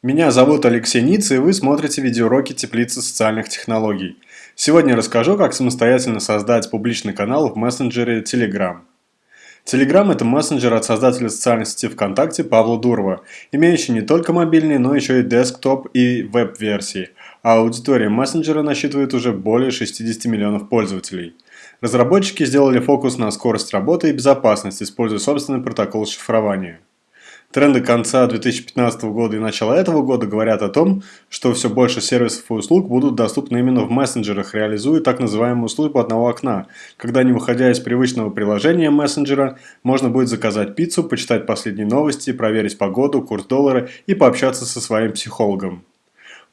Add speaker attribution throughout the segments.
Speaker 1: Меня зовут Алексей Ниц, и вы смотрите видеоуроки Теплицы социальных технологий. Сегодня расскажу, как самостоятельно создать публичный канал в мессенджере Telegram. Telegram – это мессенджер от создателя социальной сети ВКонтакте Павла Дурова, имеющий не только мобильный, но еще и десктоп и веб-версии, а аудитория мессенджера насчитывает уже более 60 миллионов пользователей. Разработчики сделали фокус на скорость работы и безопасность, используя собственный протокол шифрования. Тренды конца 2015 года и начала этого года говорят о том, что все больше сервисов и услуг будут доступны именно в мессенджерах, реализуя так называемую службу одного окна, когда не выходя из привычного приложения мессенджера, можно будет заказать пиццу, почитать последние новости, проверить погоду, курс доллара и пообщаться со своим психологом.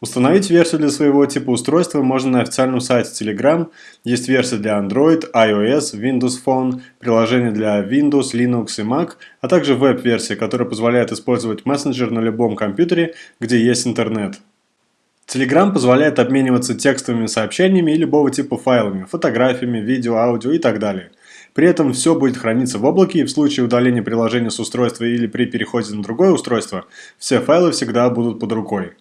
Speaker 1: Установить версию для своего типа устройства можно на официальном сайте Telegram. Есть версия для Android, iOS, Windows Phone, приложение для Windows, Linux и Mac, а также веб-версия, которая позволяет использовать мессенджер на любом компьютере, где есть интернет. Telegram позволяет обмениваться текстовыми сообщениями и любого типа файлами, фотографиями, видео, аудио и так далее. При этом все будет храниться в облаке, и в случае удаления приложения с устройства или при переходе на другое устройство, все файлы всегда будут под рукой.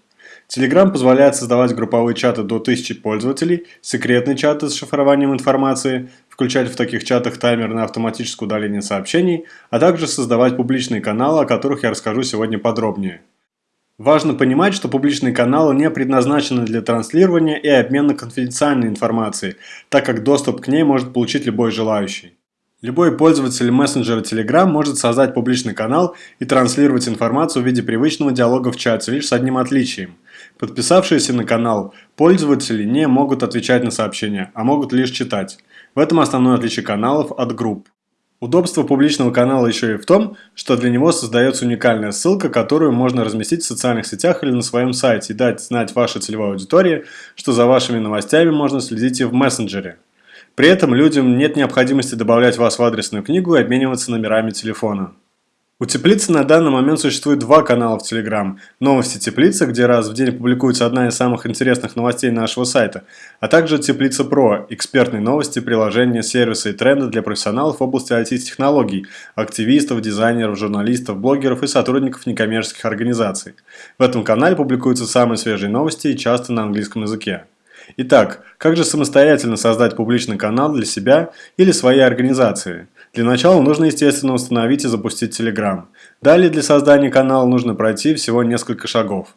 Speaker 1: Telegram позволяет создавать групповые чаты до 1000 пользователей, секретные чаты с шифрованием информации, включать в таких чатах таймер на автоматическое удаление сообщений, а также создавать публичные каналы, о которых я расскажу сегодня подробнее. Важно понимать, что публичные каналы не предназначены для транслирования и обмена конфиденциальной информацией, так как доступ к ней может получить любой желающий. Любой пользователь мессенджера Telegram может создать публичный канал и транслировать информацию в виде привычного диалога в чате, лишь с одним отличием. Подписавшиеся на канал пользователи не могут отвечать на сообщения, а могут лишь читать. В этом основное отличие каналов от групп. Удобство публичного канала еще и в том, что для него создается уникальная ссылка, которую можно разместить в социальных сетях или на своем сайте и дать знать вашей целевой аудитории, что за вашими новостями можно следить и в мессенджере. При этом людям нет необходимости добавлять вас в адресную книгу и обмениваться номерами телефона. У Теплицы на данный момент существует два канала в Telegram. Новости Теплицы, где раз в день публикуется одна из самых интересных новостей нашего сайта, а также Теплица Про, экспертные новости, приложения, сервисы и тренды для профессионалов в области IT-технологий, активистов, дизайнеров, журналистов, блогеров и сотрудников некоммерческих организаций. В этом канале публикуются самые свежие новости и часто на английском языке. Итак, как же самостоятельно создать публичный канал для себя или своей организации? Для начала нужно, естественно, установить и запустить Telegram. Далее для создания канала нужно пройти всего несколько шагов.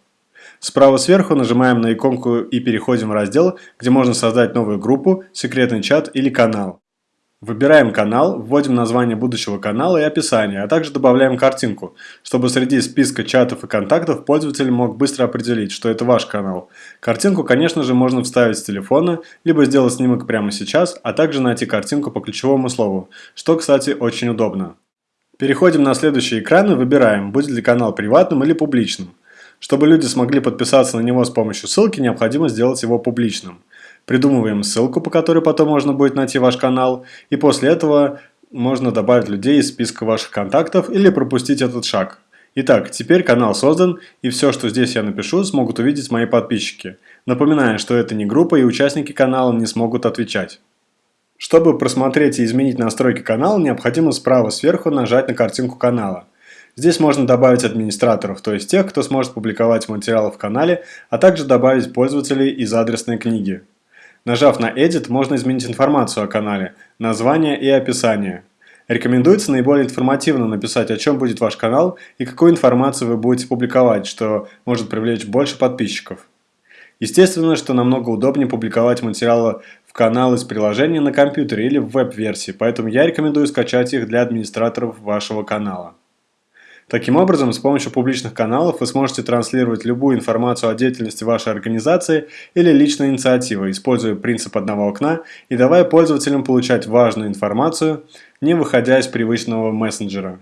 Speaker 1: Справа сверху нажимаем на иконку и переходим в раздел, где можно создать новую группу, секретный чат или канал. Выбираем канал, вводим название будущего канала и описание, а также добавляем картинку, чтобы среди списка чатов и контактов пользователь мог быстро определить, что это ваш канал. Картинку, конечно же, можно вставить с телефона, либо сделать снимок прямо сейчас, а также найти картинку по ключевому слову, что, кстати, очень удобно. Переходим на следующий экран и выбираем, будет ли канал приватным или публичным. Чтобы люди смогли подписаться на него с помощью ссылки, необходимо сделать его публичным. Придумываем ссылку, по которой потом можно будет найти ваш канал, и после этого можно добавить людей из списка ваших контактов или пропустить этот шаг. Итак, теперь канал создан, и все, что здесь я напишу, смогут увидеть мои подписчики. Напоминаю, что это не группа, и участники канала не смогут отвечать. Чтобы просмотреть и изменить настройки канала, необходимо справа сверху нажать на картинку канала. Здесь можно добавить администраторов, то есть тех, кто сможет публиковать материалы в канале, а также добавить пользователей из адресной книги. Нажав на Edit, можно изменить информацию о канале, название и описание. Рекомендуется наиболее информативно написать, о чем будет ваш канал и какую информацию вы будете публиковать, что может привлечь больше подписчиков. Естественно, что намного удобнее публиковать материалы в канал из приложения на компьютере или в веб-версии, поэтому я рекомендую скачать их для администраторов вашего канала. Таким образом, с помощью публичных каналов вы сможете транслировать любую информацию о деятельности вашей организации или личной инициативы, используя принцип одного окна и давая пользователям получать важную информацию, не выходя из привычного мессенджера.